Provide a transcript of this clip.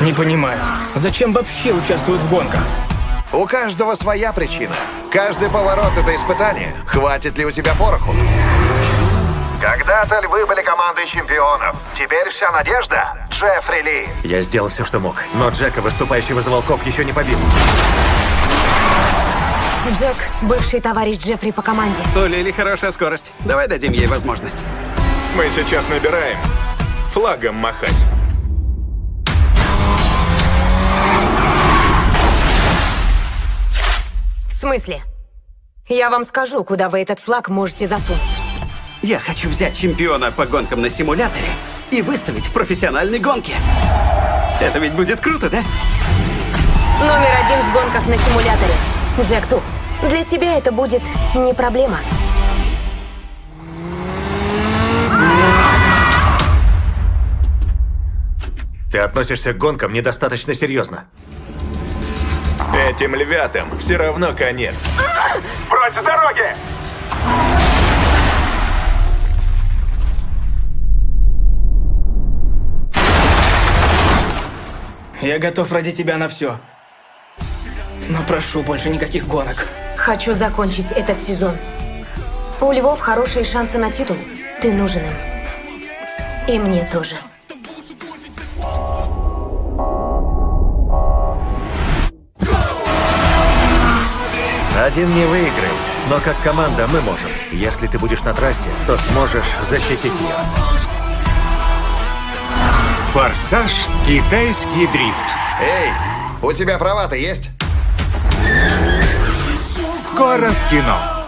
Не понимаю, зачем вообще участвуют в гонках? У каждого своя причина. Каждый поворот — это испытание. Хватит ли у тебя пороху? Когда-то львы были командой чемпионов. Теперь вся надежда — Джеффри Ли. Я сделал все, что мог, но Джека, выступающего за волков, еще не побил. Джек — бывший товарищ Джеффри по команде. У Лили хорошая скорость. Давай дадим ей возможность. Мы сейчас набираем. Флагом махать. В смысле? Я вам скажу, куда вы этот флаг можете засунуть. Я хочу взять чемпиона по гонкам на симуляторе и выставить в профессиональной гонке. Это ведь будет круто, да? Номер один в гонках на симуляторе. Джек Ту. Для тебя это будет не проблема. Ты относишься к гонкам недостаточно серьезно. Этим львятам все равно конец. Прочь с дороги! Я готов ради тебя на все. Но прошу, больше никаких гонок. Хочу закончить этот сезон. У Львов хорошие шансы на титул. Ты нужен им. И мне тоже. Один не выиграет, но как команда мы можем. Если ты будешь на трассе, то сможешь защитить ее. Форсаж «Китайский дрифт». Эй, у тебя права-то есть? Скоро в кино.